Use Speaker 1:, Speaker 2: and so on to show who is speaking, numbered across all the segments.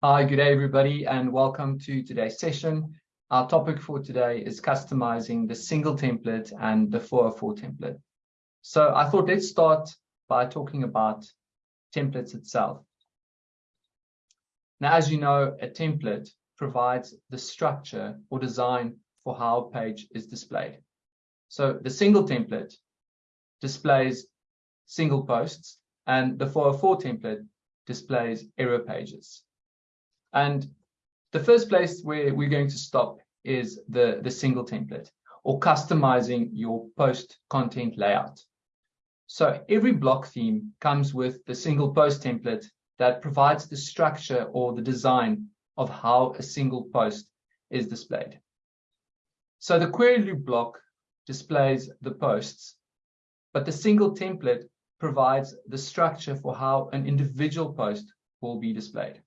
Speaker 1: Hi, good day, everybody, and welcome to today's session. Our topic for today is customizing the single template and the 404 template. So I thought let's start by talking about templates itself. Now, as you know, a template provides the structure or design for how a page is displayed. So the single template displays single posts and the 404 template displays error pages. And the first place where we're going to stop is the, the single template or customizing your post content layout. So every block theme comes with the single post template that provides the structure or the design of how a single post is displayed. So the query loop block displays the posts, but the single template provides the structure for how an individual post will be displayed.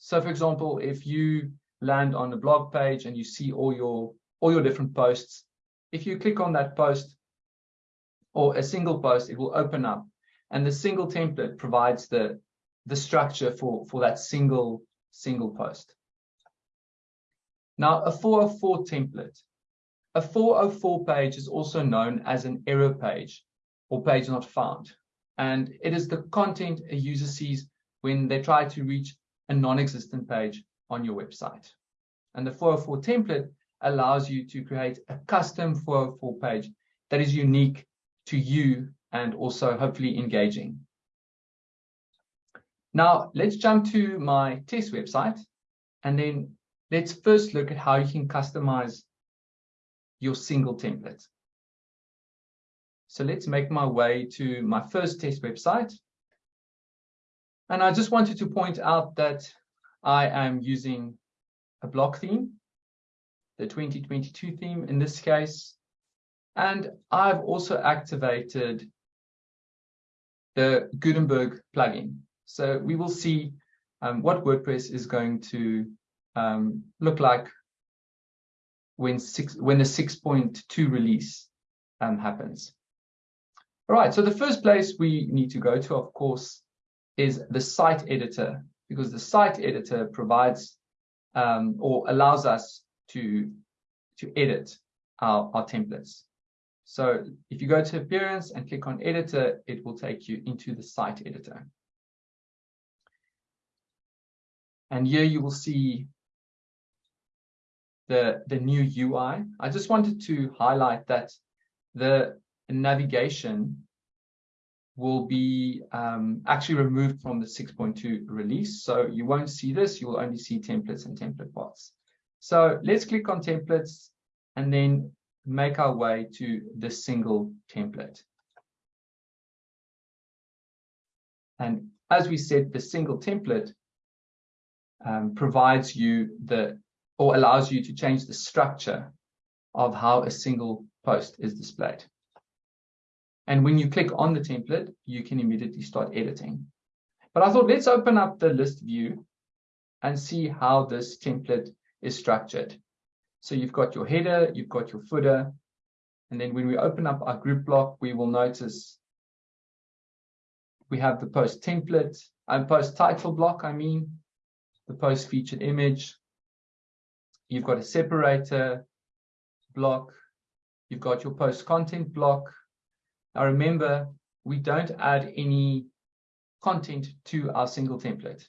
Speaker 1: So for example, if you land on a blog page and you see all your all your different posts, if you click on that post or a single post, it will open up and the single template provides the the structure for for that single single post. Now a 404 template. A 404 page is also known as an error page or page not found. And it is the content a user sees when they try to reach a non-existent page on your website. And the 404 template allows you to create a custom 404 page that is unique to you and also hopefully engaging. Now, let's jump to my test website and then let's first look at how you can customize your single template. So let's make my way to my first test website. And I just wanted to point out that I am using a block theme, the 2022 theme in this case. And I've also activated the Gutenberg plugin. So we will see um, what WordPress is going to um, look like when six when the 6.2 release um, happens. All right, so the first place we need to go to, of course, is the site editor, because the site editor provides um, or allows us to, to edit our, our templates. So if you go to appearance and click on editor, it will take you into the site editor. And here you will see the, the new UI. I just wanted to highlight that the navigation will be um, actually removed from the 6.2 release. So you won't see this, you will only see templates and template parts. So let's click on templates and then make our way to the single template. And as we said, the single template um, provides you the, or allows you to change the structure of how a single post is displayed. And when you click on the template, you can immediately start editing. But I thought let's open up the list view and see how this template is structured. So you've got your header, you've got your footer, and then when we open up our group block, we will notice we have the post template and post title block, I mean, the post featured image. You've got a separator block. You've got your post content block. Now remember, we don't add any content to our single template.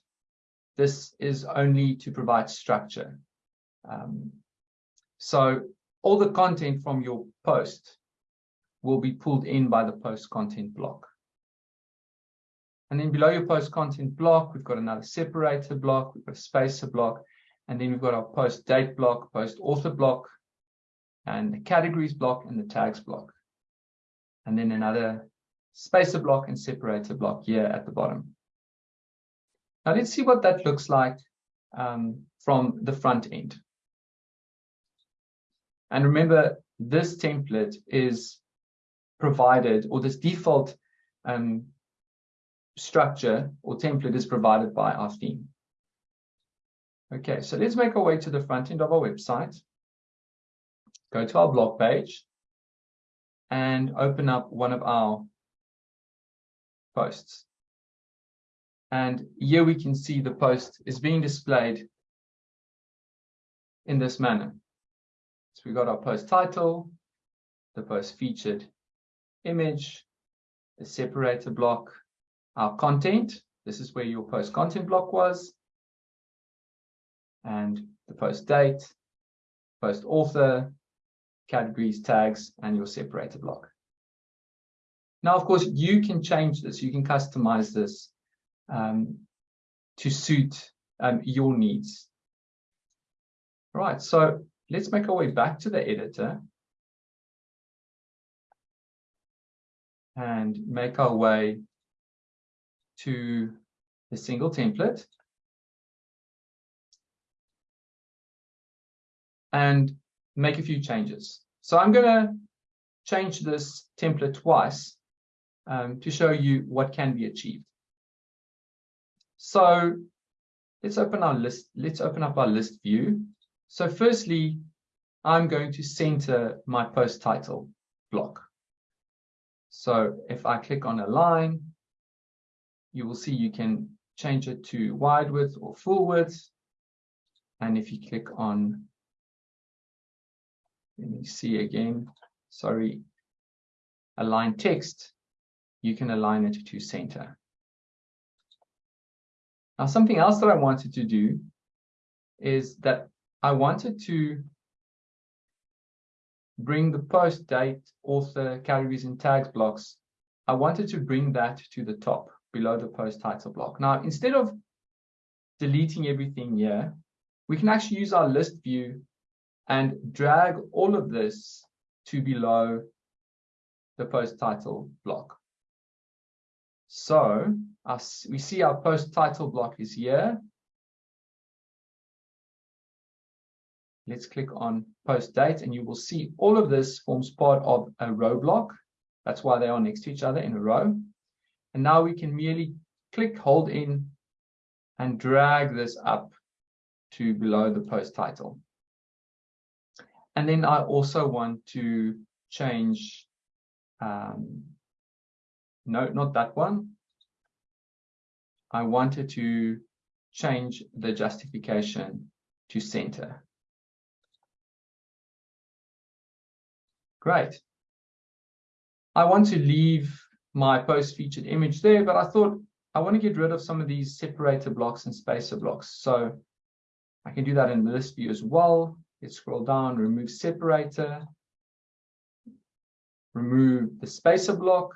Speaker 1: This is only to provide structure. Um, so all the content from your post will be pulled in by the post content block. And then below your post content block, we've got another separator block, we've got a spacer block, and then we've got our post date block, post author block, and the categories block and the tags block and then another spacer block and separator block here at the bottom. Now let's see what that looks like um, from the front end. And remember, this template is provided, or this default um, structure or template is provided by our theme. Okay, so let's make our way to the front end of our website. Go to our blog page and open up one of our posts. And here we can see the post is being displayed in this manner. So we got our post title, the post featured image, the separator block, our content. This is where your post content block was. And the post date, post author, categories, tags, and your separator block. Now, of course, you can change this. You can customize this um, to suit um, your needs. Right, so let's make our way back to the editor and make our way to the single template. And make a few changes. So I'm going to change this template twice um, to show you what can be achieved. So let's open our list. Let's open up our list view. So firstly, I'm going to center my post title block. So if I click on align, you will see you can change it to wide width or full width. And if you click on, let me see again, sorry, align text, you can align it to center. Now, something else that I wanted to do is that I wanted to bring the post date, author, categories, and tags blocks. I wanted to bring that to the top below the post title block. Now, instead of deleting everything here, we can actually use our list view and drag all of this to below the post title block. So us, we see our post title block is here. Let's click on post date and you will see all of this forms part of a row block. That's why they are next to each other in a row. And now we can merely click, hold in, and drag this up to below the post title. And then I also want to change, um, no, not that one. I wanted to change the justification to center. Great. I want to leave my post featured image there, but I thought I want to get rid of some of these separator blocks and spacer blocks. So I can do that in the list view as well. Let's scroll down, remove separator, remove the spacer block.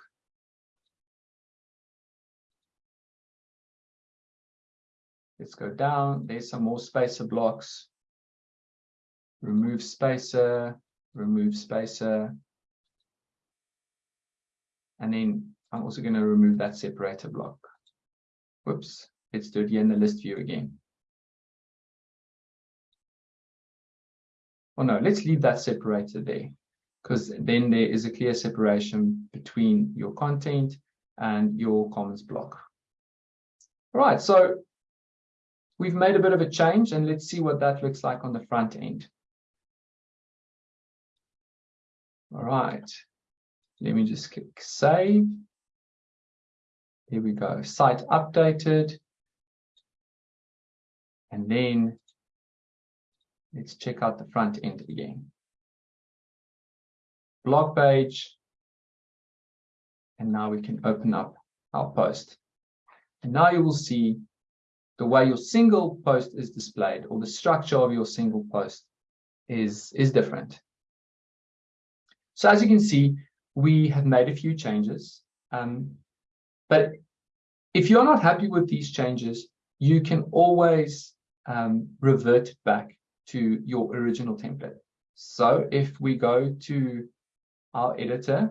Speaker 1: Let's go down. There's some more spacer blocks. Remove spacer, remove spacer. And then I'm also going to remove that separator block. Whoops, let's do it here in the list view again. Oh no, let's leave that separator there because then there is a clear separation between your content and your comments block. All right, so we've made a bit of a change and let's see what that looks like on the front end. All right, let me just click save. Here we go, site updated. And then let's check out the front end again. Blog page. And now we can open up our post. And now you will see the way your single post is displayed or the structure of your single post is, is different. So as you can see, we have made a few changes. Um, but if you're not happy with these changes, you can always um, revert back to your original template. So if we go to our editor,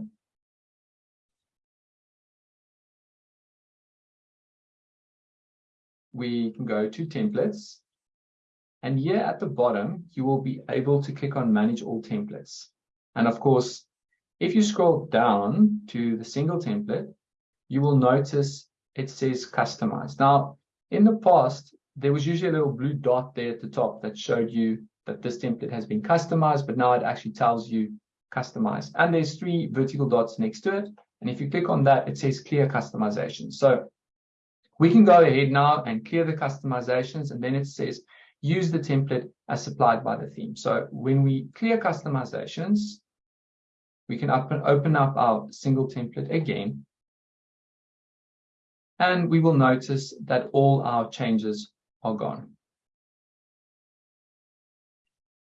Speaker 1: we can go to templates. And here at the bottom, you will be able to click on manage all templates. And of course, if you scroll down to the single template, you will notice it says customize. Now, in the past, there was usually a little blue dot there at the top that showed you that this template has been customized, but now it actually tells you customize. And there's three vertical dots next to it. And if you click on that, it says clear customization. So We can go ahead now and clear the customizations and then it says use the template as supplied by the theme. So when we clear customizations, we can open, open up our single template again. And we will notice that all our changes are gone.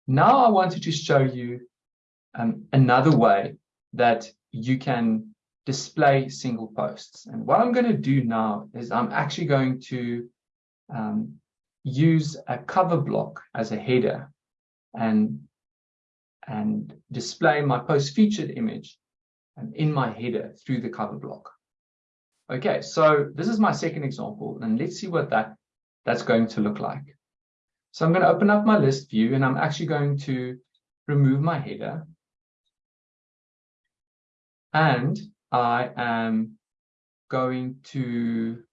Speaker 1: Now I wanted to show you um, another way that you can display single posts. And what I'm going to do now is I'm actually going to um, use a cover block as a header and, and display my post featured image in my header through the cover block. Okay, so this is my second example, and let's see what that, that's going to look like. So I'm going to open up my list view, and I'm actually going to remove my header. And I am going to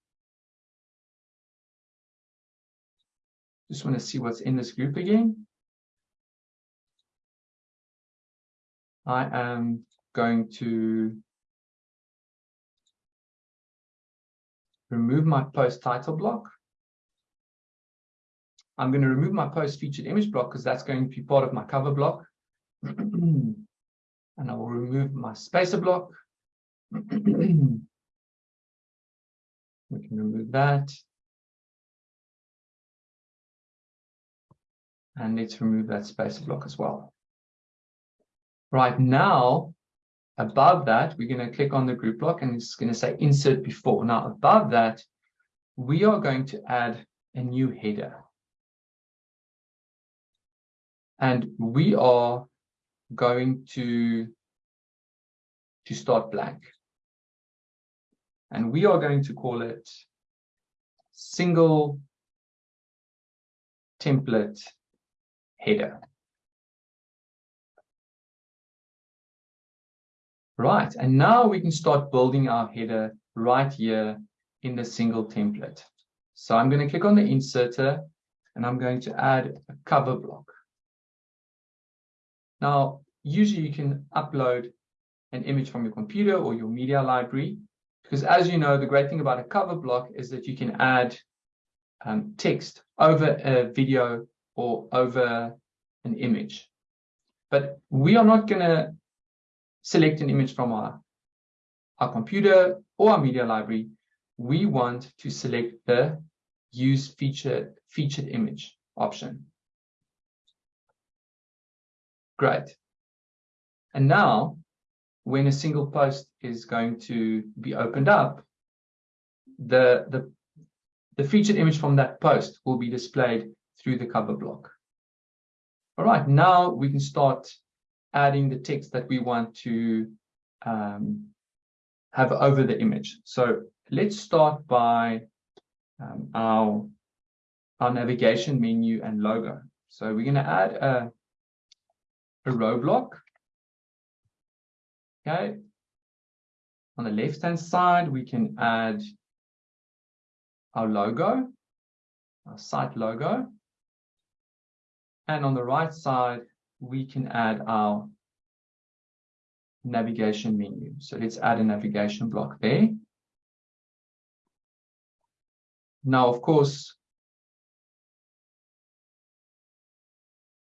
Speaker 1: just want to see what's in this group again. I am going to remove my post title block. I'm going to remove my post featured image block because that's going to be part of my cover block. and I will remove my spacer block. we can remove that. And let's remove that spacer block as well. Right now, above that, we're going to click on the group block and it's going to say insert before. Now, above that, we are going to add a new header. And we are going to, to start blank. And we are going to call it single template header. Right, and now we can start building our header right here in the single template. So I'm going to click on the inserter and I'm going to add a cover block. Now, usually you can upload an image from your computer or your media library, because as you know, the great thing about a cover block is that you can add um, text over a video or over an image. But we are not going to select an image from our, our computer or our media library. We want to select the use feature, featured image option. Great. And now, when a single post is going to be opened up, the, the, the featured image from that post will be displayed through the cover block. All right, now we can start adding the text that we want to um, have over the image. So let's start by um, our, our navigation menu and logo. So we're going to add a a row block. Okay. On the left-hand side, we can add our logo, our site logo. And on the right side, we can add our navigation menu. So let's add a navigation block there. Now, of course,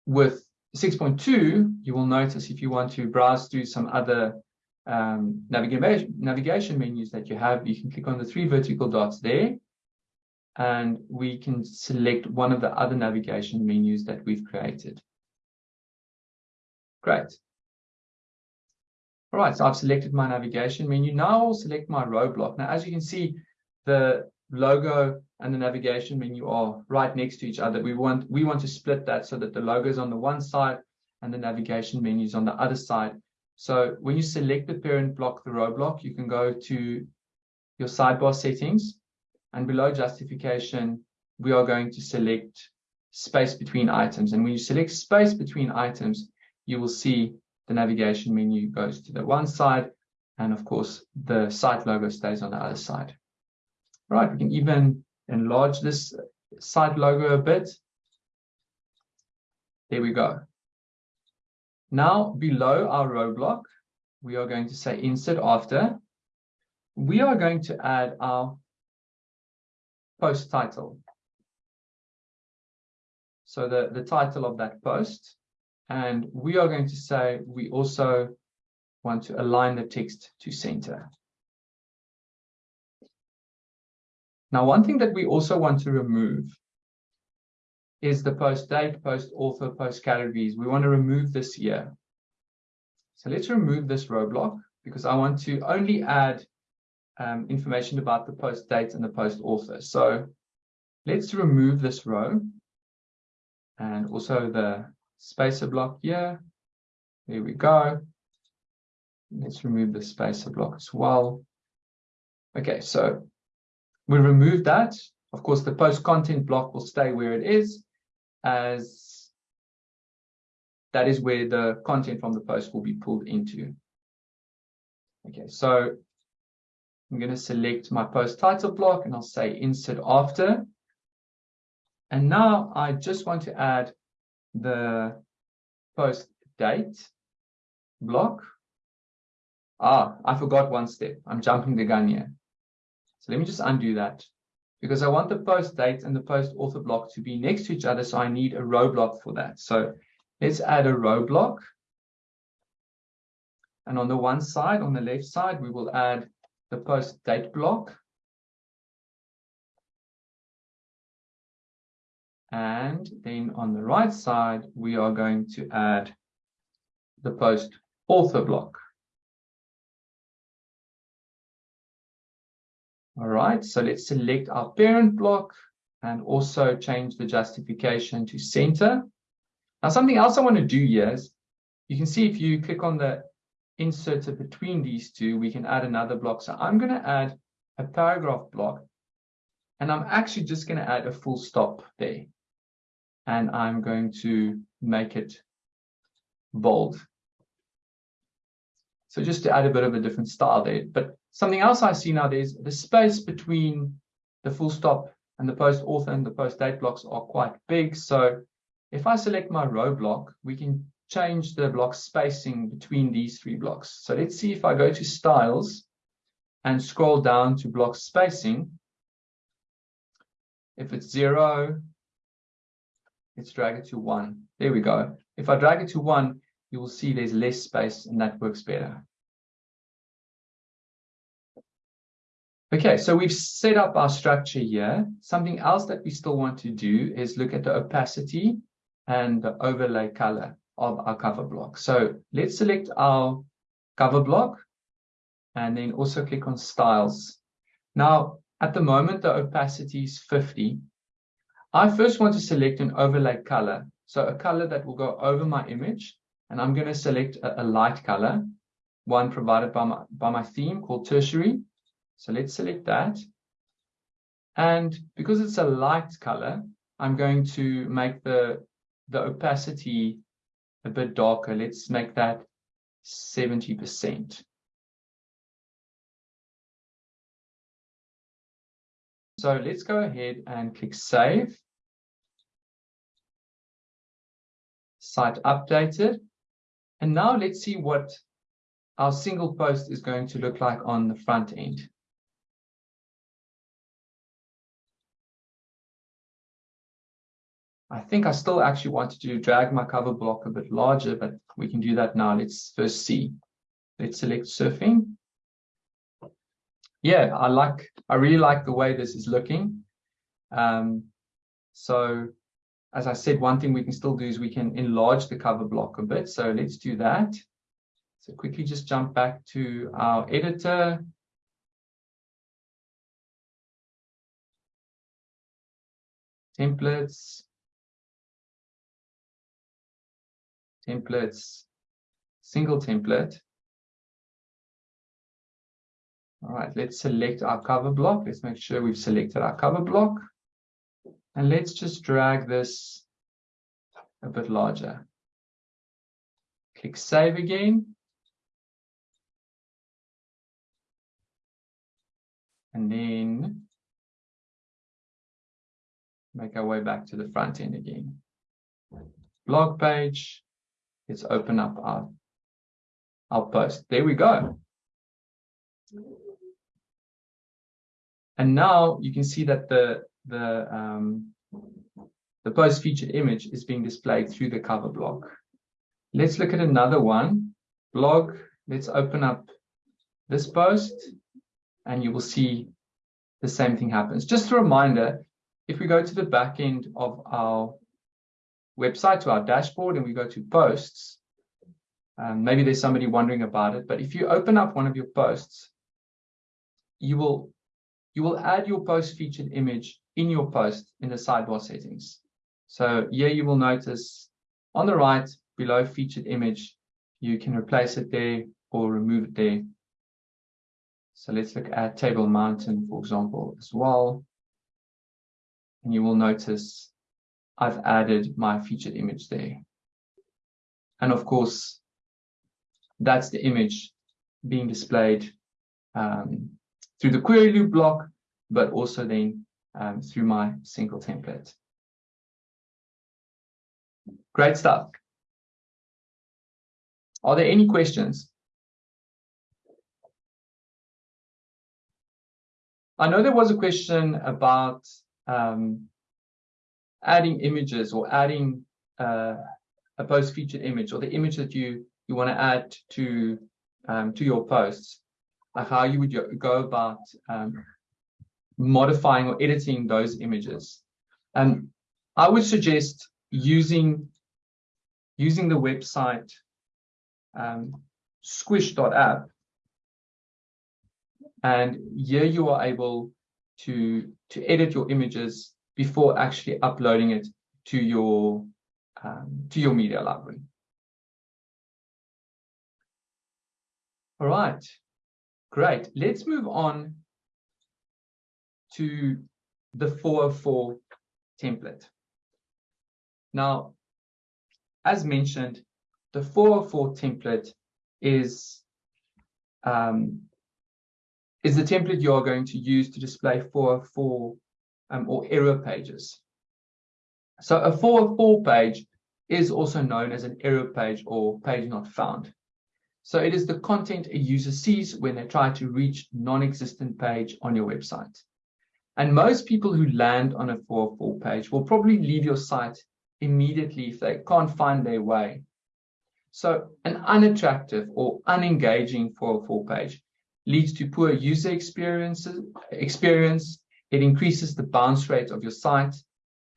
Speaker 1: with 6.2, you will notice if you want to browse through some other um, navigation, menus that you have, you can click on the three vertical dots there, and we can select one of the other navigation menus that we've created. Great. All right, so I've selected my navigation menu. Now I'll select my row block. Now, as you can see, the logo and the navigation menu are right next to each other. We want we want to split that so that the logo is on the one side and the navigation menu is on the other side. So when you select the parent block, the row block, you can go to your sidebar settings and below justification, we are going to select space between items. And when you select space between items, you will see the navigation menu goes to the one side. And of course, the site logo stays on the other side. Right, we can even enlarge this site logo a bit. There we go. Now below our row block, we are going to say insert after. We are going to add our post title. So the, the title of that post. And we are going to say we also want to align the text to center. Now, one thing that we also want to remove is the post date, post author, post categories. We want to remove this year. So let's remove this row block because I want to only add um, information about the post date and the post author. So let's remove this row and also the spacer block here. There we go. Let's remove the spacer block as well. Okay, so we remove that. Of course, the post content block will stay where it is as that is where the content from the post will be pulled into. Okay, so I'm going to select my post title block and I'll say insert after. And now I just want to add the post date block. Ah, I forgot one step. I'm jumping the gun here. So let me just undo that because I want the post date and the post author block to be next to each other. So I need a row block for that. So let's add a row block. And on the one side, on the left side, we will add the post date block. And then on the right side, we are going to add the post author block. All right, so let's select our parent block and also change the justification to center. Now, something else I want to do here is you can see if you click on the inserter between these two, we can add another block. So I'm going to add a paragraph block and I'm actually just going to add a full stop there. And I'm going to make it bold. So just to add a bit of a different style there. But something else I see now, there's the space between the full stop and the post author and the post date blocks are quite big. So if I select my row block, we can change the block spacing between these three blocks. So let's see if I go to styles and scroll down to block spacing. If it's zero, let's drag it to one. There we go. If I drag it to one, you will see there's less space and that works better. Okay, so we've set up our structure here. Something else that we still want to do is look at the opacity and the overlay color of our cover block. So let's select our cover block and then also click on styles. Now, at the moment, the opacity is 50. I first want to select an overlay color. So a color that will go over my image and I'm going to select a, a light color, one provided by my, by my theme called tertiary. So let's select that. And because it's a light color, I'm going to make the, the opacity a bit darker. Let's make that 70%. So let's go ahead and click Save. Site updated. And now let's see what our single post is going to look like on the front end. I think I still actually wanted to drag my cover block a bit larger, but we can do that now. Let's first see. Let's select surfing. Yeah, I like, I really like the way this is looking. Um, so as I said, one thing we can still do is we can enlarge the cover block a bit. So let's do that. So quickly just jump back to our editor. Templates. Templates. Single template. All right, let's select our cover block. Let's make sure we've selected our cover block. And let's just drag this a bit larger. Click Save again. And then make our way back to the front end again. Blog page. Let's open up our, our post. There we go. And now you can see that the the um, the post featured image is being displayed through the cover block. Let's look at another one. Blog. Let's open up this post and you will see the same thing happens. Just a reminder, if we go to the back end of our website to our dashboard and we go to posts, um, maybe there's somebody wondering about it, but if you open up one of your posts, you will you will add your post featured image in your post in the sidebar settings. So here you will notice on the right below featured image, you can replace it there or remove it there. So let's look at Table Mountain, for example, as well. And you will notice I've added my featured image there. And of course, that's the image being displayed um, through the query loop block, but also then um, through my single template. Great stuff. Are there any questions? I know there was a question about um, adding images or adding uh, a post featured image or the image that you you want to add to um, to your posts, how you would go about um, modifying or editing those images. And I would suggest using using the website um, squoosh.app and here you are able to to edit your images before actually uploading it to your um, to your media library. All right, great. Let's move on to the 404 template. Now, as mentioned, the 404 template is um, is the template you are going to use to display 404 um, or error pages. So a 404 page is also known as an error page or page not found. So it is the content a user sees when they try to reach non-existent page on your website. And most people who land on a 404 page will probably leave your site immediately if they can't find their way. So an unattractive or unengaging 404 page leads to poor user experiences, experience. It increases the bounce rate of your site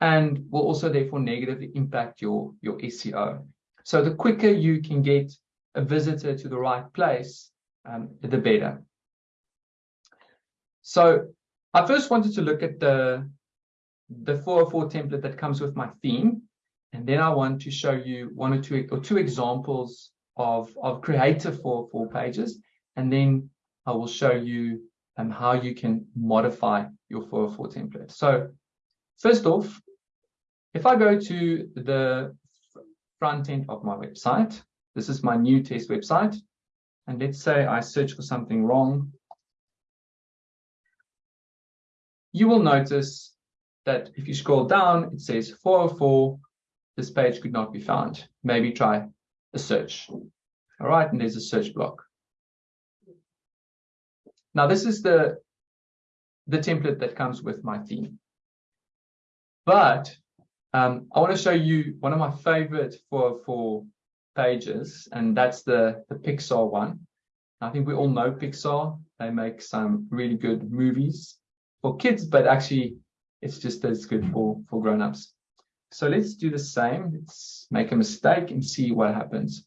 Speaker 1: and will also therefore negatively impact your, your SEO. So the quicker you can get a visitor to the right place, um, the better. So I first wanted to look at the, the 404 template that comes with my theme. And then I want to show you one or two or two examples of, of creative 404 pages. And then I will show you um, how you can modify your 404 template. So first off, if I go to the front end of my website, this is my new test website. And let's say I search for something wrong. You will notice that if you scroll down, it says 404, this page could not be found. Maybe try a search. All right, and there's a search block. Now this is the, the template that comes with my theme. But um, I want to show you one of my favorite for, for pages, and that's the, the Pixar one. I think we all know Pixar. They make some really good movies for kids, but actually it's just as good for, for grown-ups. So let's do the same. Let's make a mistake and see what happens.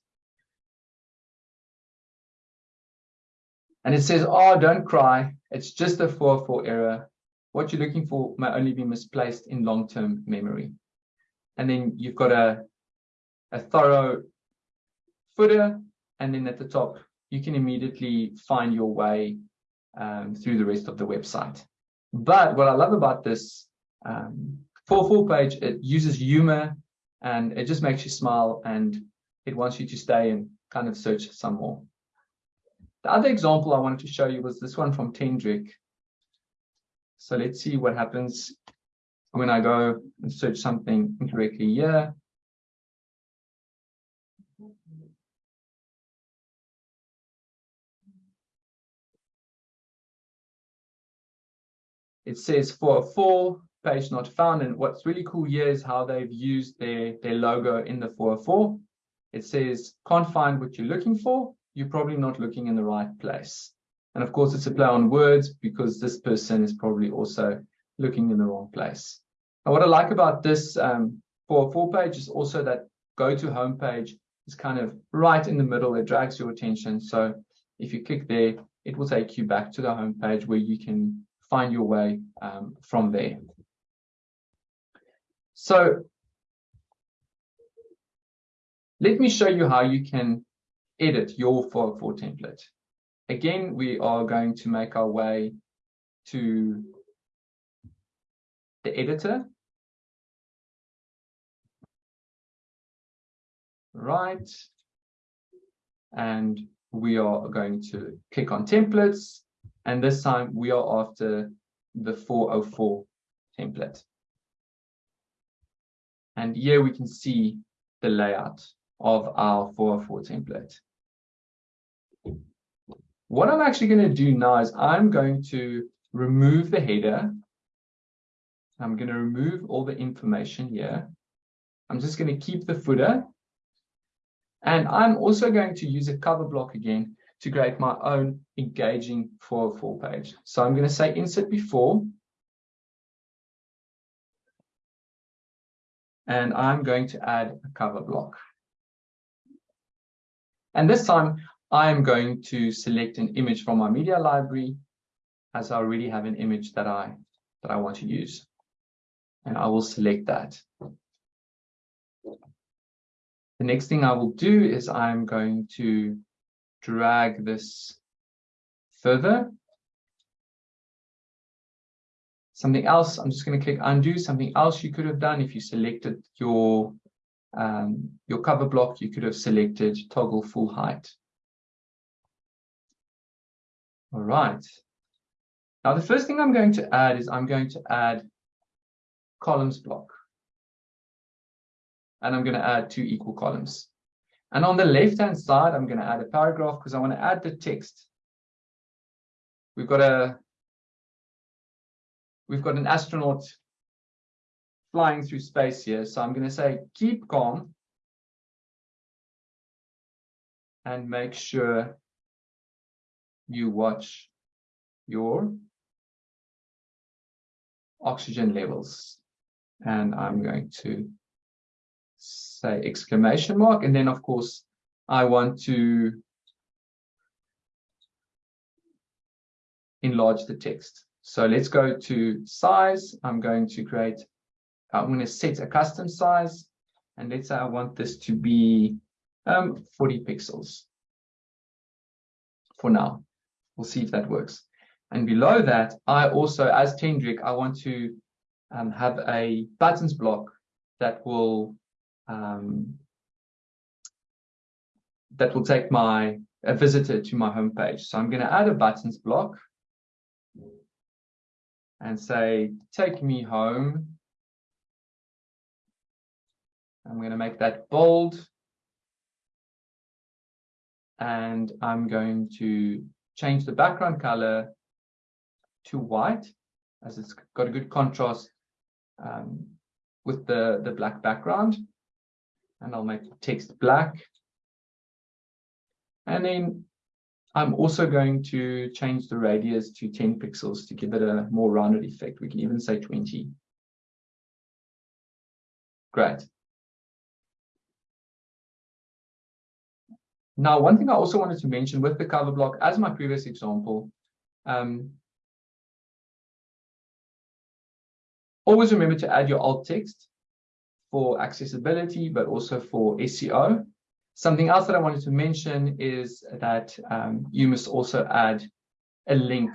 Speaker 1: And it says, oh, don't cry. It's just a 404 error. What you're looking for may only be misplaced in long-term memory. And then you've got a, a thorough footer. And then at the top, you can immediately find your way um, through the rest of the website. But what I love about this um, 404 page, it uses humor and it just makes you smile and it wants you to stay and kind of search some more. The other example I wanted to show you was this one from Tendrick. So let's see what happens when I go and search something incorrectly here. It says 404, page not found. And what's really cool here is how they've used their, their logo in the 404. It says, can't find what you're looking for. You're probably not looking in the right place. And of course, it's a play on words because this person is probably also looking in the wrong place. And what I like about this um, 404 page is also that go to homepage is kind of right in the middle. It drags your attention. So if you click there, it will take you back to the homepage where you can find your way um, from there. So let me show you how you can edit your 404 template. Again, we are going to make our way to the editor. Right. And we are going to click on templates. And this time we are after the 404 template. And here we can see the layout of our 404 template. What I'm actually going to do now is I'm going to remove the header. I'm going to remove all the information here. I'm just going to keep the footer and I'm also going to use a cover block again to create my own engaging 404 page. So I'm going to say insert before. And I'm going to add a cover block. And this time I am going to select an image from my media library as I already have an image that I that I want to use. And I will select that. The next thing I will do is I'm going to drag this further. Something else, I'm just going to click undo. Something else you could have done if you selected your um, your cover block, you could have selected toggle full height. All right. Now, the first thing I'm going to add is I'm going to add columns block and I'm going to add two equal columns. And on the left-hand side, I'm going to add a paragraph because I want to add the text. We've got a we've got an astronaut flying through space here. So I'm going to say keep calm and make sure you watch your oxygen levels. And I'm going to say exclamation mark. And then, of course, I want to enlarge the text. So let's go to size. I'm going to create, I'm going to set a custom size. And let's say I want this to be um, 40 pixels for now. We'll see if that works. And below that, I also, as Tendrick, I want to um, have a buttons block that will um, that will take my a visitor to my homepage. So I'm going to add a buttons block and say, take me home. I'm going to make that bold. And I'm going to change the background color to white as it's got a good contrast um, with the, the black background and I'll make the text black. And then I'm also going to change the radius to 10 pixels to give it a more rounded effect. We can even say 20. Great. Now, one thing I also wanted to mention with the cover block, as my previous example, um, always remember to add your alt text for accessibility, but also for SEO. Something else that I wanted to mention is that um, you must also add a link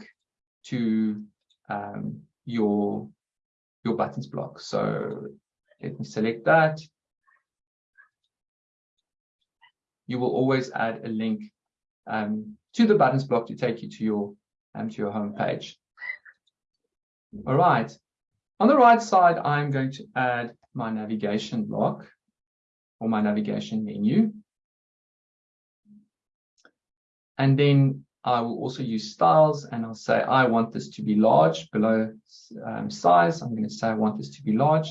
Speaker 1: to um, your, your buttons block. So let me select that. You will always add a link um, to the buttons block to take you to your um, to your home page. All right. On the right side, I'm going to add my navigation block or my navigation menu. And then I will also use styles and I'll say, I want this to be large below um, size. I'm going to say I want this to be large.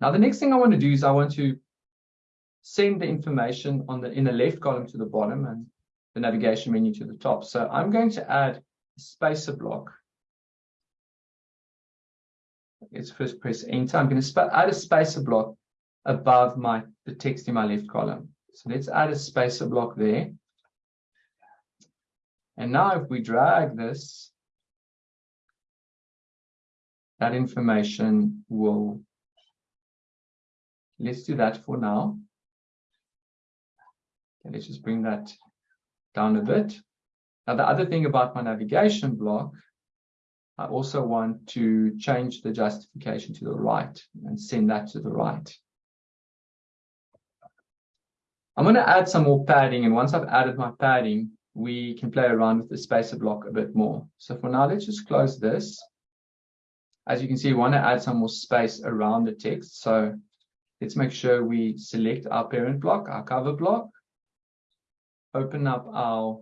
Speaker 1: Now, the next thing I want to do is I want to send the information on the in the left column to the bottom and the navigation menu to the top. So I'm going to add a spacer block. Let's first press enter. I'm going to add a spacer block above my the text in my left column. So let's add a spacer block there. And now if we drag this, that information will, let's do that for now. Let's just bring that down a bit. Now, the other thing about my navigation block, I also want to change the justification to the right and send that to the right. I'm going to add some more padding. And once I've added my padding, we can play around with the spacer block a bit more. So for now, let's just close this. As you can see, we want to add some more space around the text. So let's make sure we select our parent block, our cover block, open up our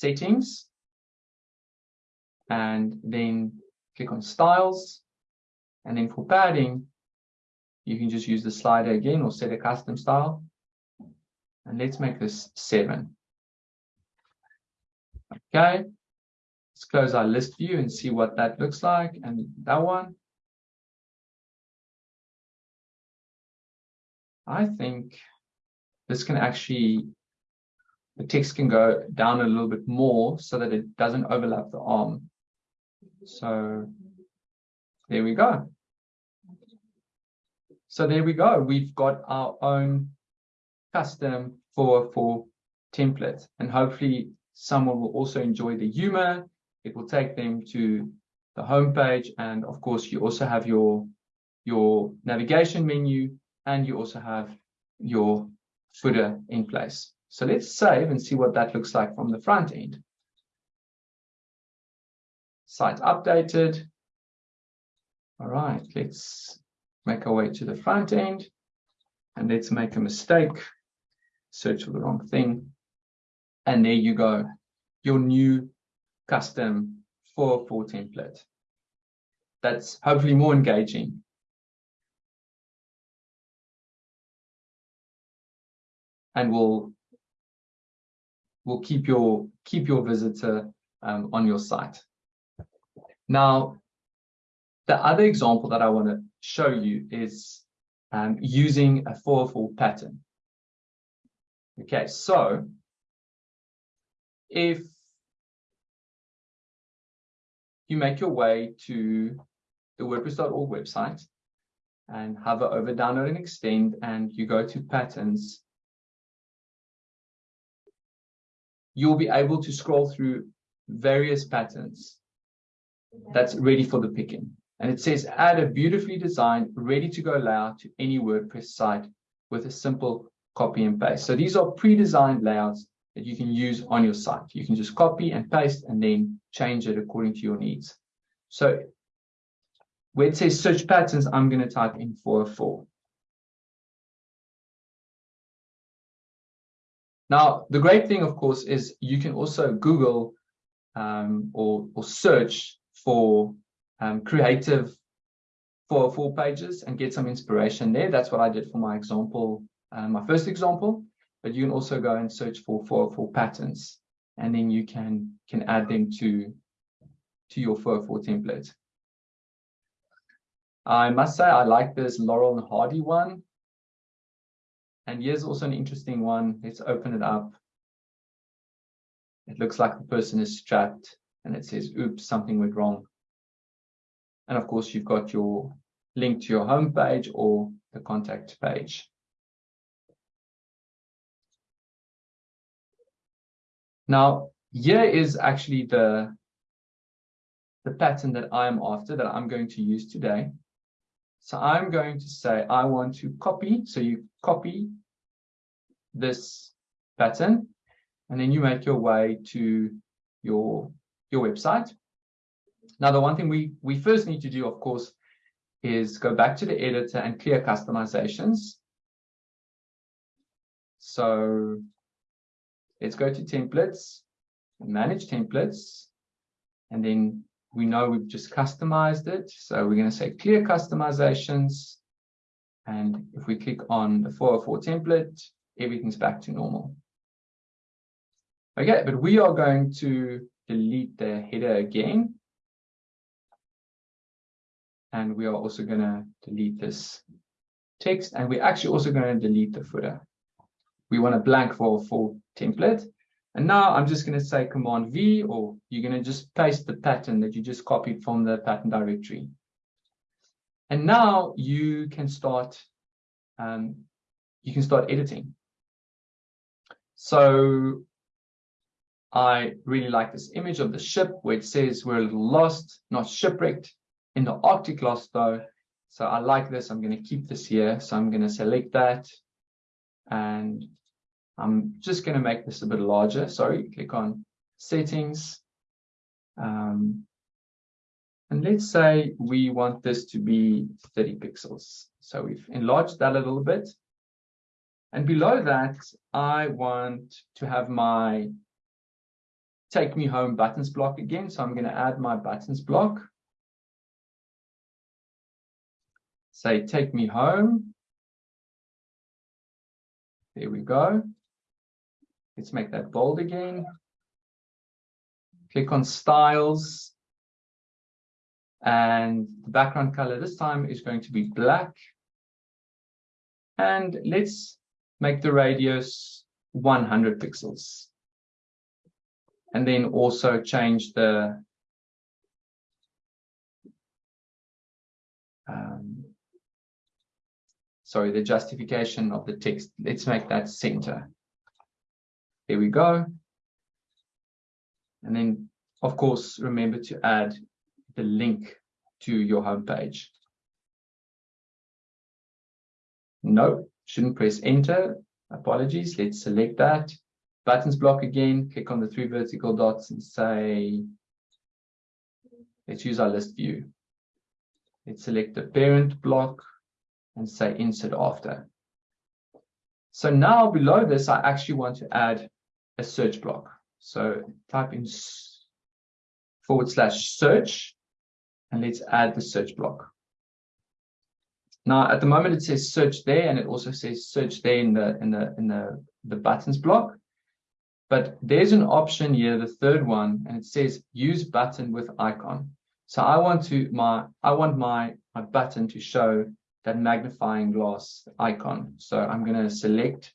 Speaker 1: settings, and then click on styles. And then for padding, you can just use the slider again or set a custom style. And let's make this seven. Okay. Let's close our list view and see what that looks like. And that one. I think this can actually, the text can go down a little bit more so that it doesn't overlap the arm. So there we go. So there we go. We've got our own custom for for template and hopefully someone will also enjoy the humor it will take them to the home page and of course you also have your your navigation menu and you also have your footer in place so let's save and see what that looks like from the front end site updated all right let's make our way to the front end and let's make a mistake search for the wrong thing. And there you go, your new custom 404 template. That's hopefully more engaging. And will will keep your keep your visitor um, on your site. Now, the other example that I want to show you is um, using a 404 pattern. Okay, so if you make your way to the WordPress.org website and hover over download and extend and you go to patterns, you'll be able to scroll through various patterns that's ready for the picking. And it says add a beautifully designed, ready to go layout to any WordPress site with a simple copy and paste. So these are pre-designed layouts that you can use on your site. You can just copy and paste and then change it according to your needs. So where it says search patterns, I'm going to type in 404. Now, the great thing, of course, is you can also Google um, or, or search for um, creative 404 pages and get some inspiration there. That's what I did for my example uh, my first example, but you can also go and search for, for, for patterns and then you can, can add them to, to your 404 template. I must say I like this Laurel and Hardy one. And here's also an interesting one. Let's open it up. It looks like the person is strapped and it says, oops, something went wrong. And of course, you've got your link to your home page or the contact page. Now, here is actually the, the pattern that I'm after, that I'm going to use today. So I'm going to say I want to copy. So you copy this pattern, and then you make your way to your, your website. Now, the one thing we, we first need to do, of course, is go back to the editor and clear customizations. So let's go to templates, manage templates, and then we know we've just customized it. So we're going to say clear customizations. And if we click on the 404 template, everything's back to normal. Okay, but we are going to delete the header again. And we are also going to delete this text. And we're actually also going to delete the footer. We want a blank for a oh full template. And now I'm just going to say Command V, or you're going to just paste the pattern that you just copied from the pattern directory. And now you can start, um, you can start editing. So I really like this image of the ship where it says we're a little lost, not shipwrecked. In the Arctic lost though. So I like this. I'm going to keep this here. So I'm going to select that. And I'm just going to make this a bit larger. Sorry, click on settings. Um, and let's say we want this to be 30 pixels. So we've enlarged that a little bit. And below that, I want to have my take me home buttons block again. So I'm going to add my buttons block. Say take me home. There we go. Let's make that bold again. Click on styles. And the background color this time is going to be black. And let's make the radius 100 pixels. And then also change the um, sorry, the justification of the text. Let's make that center. Here we go. And then, of course, remember to add the link to your homepage. No, shouldn't press enter. Apologies. Let's select that. Buttons block again. Click on the three vertical dots and say, let's use our list view. Let's select the parent block and say insert after. So now below this, I actually want to add a search block. So type in forward slash search and let's add the search block. Now, at the moment, it says search there, and it also says search there in the in the in the the buttons block. But there's an option here, the third one, and it says use button with icon. So I want to my I want my my button to show that magnifying glass icon. So I'm going to select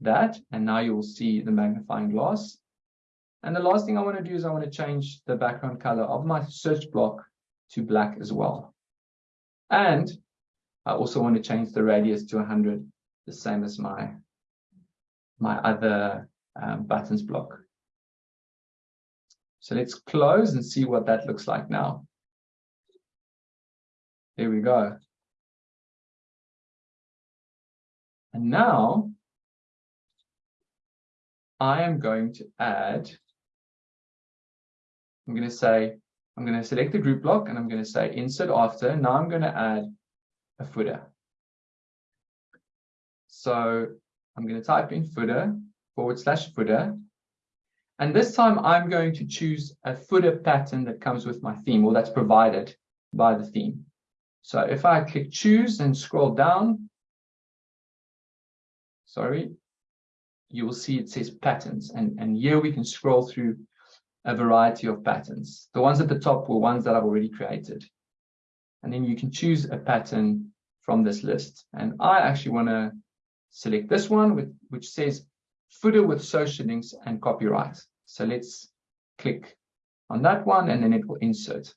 Speaker 1: that, and now you will see the magnifying glass. And the last thing I want to do is I want to change the background color of my search block to black as well. And I also want to change the radius to 100, the same as my, my other um, buttons block. So let's close and see what that looks like now. There we go. And now I am going to add, I'm going to say, I'm going to select the group block and I'm going to say insert after. Now I'm going to add a footer. So I'm going to type in footer forward slash footer. And this time I'm going to choose a footer pattern that comes with my theme or that's provided by the theme. So if I click choose and scroll down, sorry, you will see it says patterns. And, and here we can scroll through a variety of patterns. The ones at the top were ones that I've already created. And then you can choose a pattern from this list. And I actually want to select this one, with, which says footer with social links and copyright. So let's click on that one and then it will insert.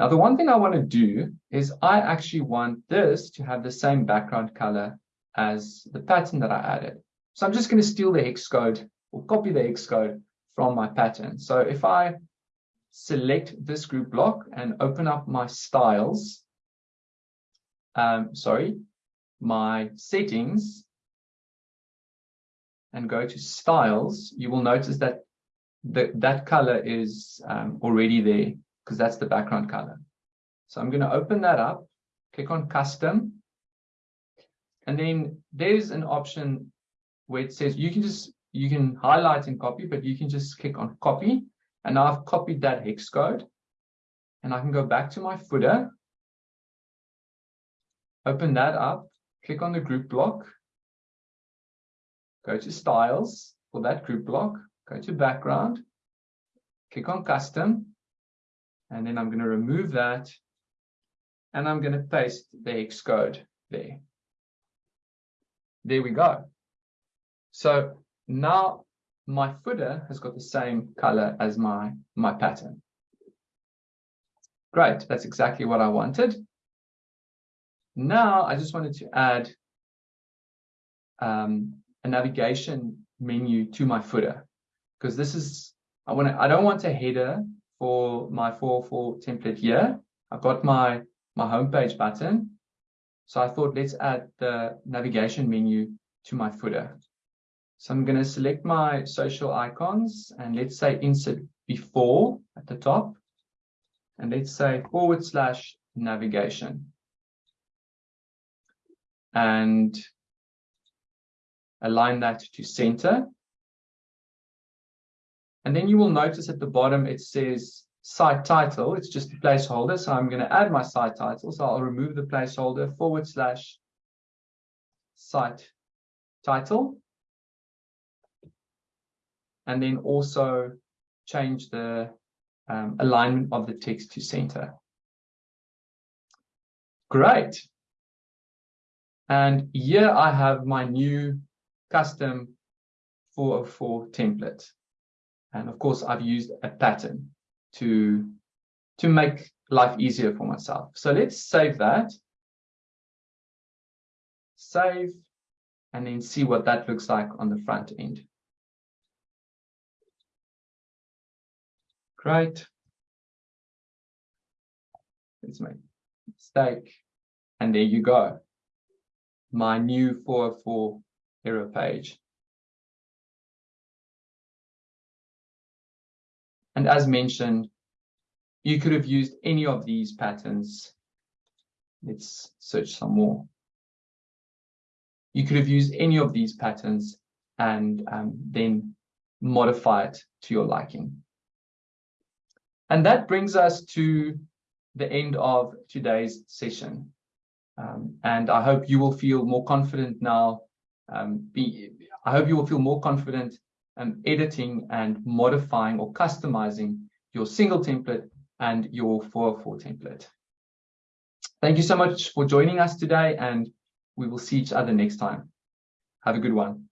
Speaker 1: Now, the one thing I want to do is I actually want this to have the same background color as the pattern that I added. So I'm just going to steal the hex code or copy the hex code from my pattern. So if I select this group block and open up my styles, um, sorry, my settings and go to styles, you will notice that the, that color is um, already there because that's the background color. So I'm going to open that up, click on custom, And then there's an option where it says you can just, you can highlight and copy, but you can just click on copy. And now I've copied that hex code. And I can go back to my footer, open that up, click on the group block, go to styles for that group block, go to background, click on custom, and then I'm going to remove that. And I'm going to paste the hex code there. There we go. So now my footer has got the same color as my, my pattern. Great, that's exactly what I wanted. Now I just wanted to add um, a navigation menu to my footer because this is I want to I don't want a header for my 404 template here. I've got my my homepage button. So I thought let's add the navigation menu to my footer. So I'm going to select my social icons and let's say insert before at the top. And let's say forward slash navigation. And align that to center. And then you will notice at the bottom it says site title. It's just a placeholder. So I'm going to add my site title. So I'll remove the placeholder forward slash site title. And then also change the um, alignment of the text to center. Great. And here I have my new custom 404 template. And of course, I've used a pattern to, to make life easier for myself. So let's save that. Save, and then see what that looks like on the front end. Great. Let's make mistake. And there you go. My new 404 error page. And as mentioned, you could have used any of these patterns. Let's search some more. You could have used any of these patterns and um, then modify it to your liking. And that brings us to the end of today's session. Um, and I hope you will feel more confident now. Um, be, I hope you will feel more confident um, editing and modifying or customizing your single template and your 404 template. Thank you so much for joining us today and we will see each other next time. Have a good one.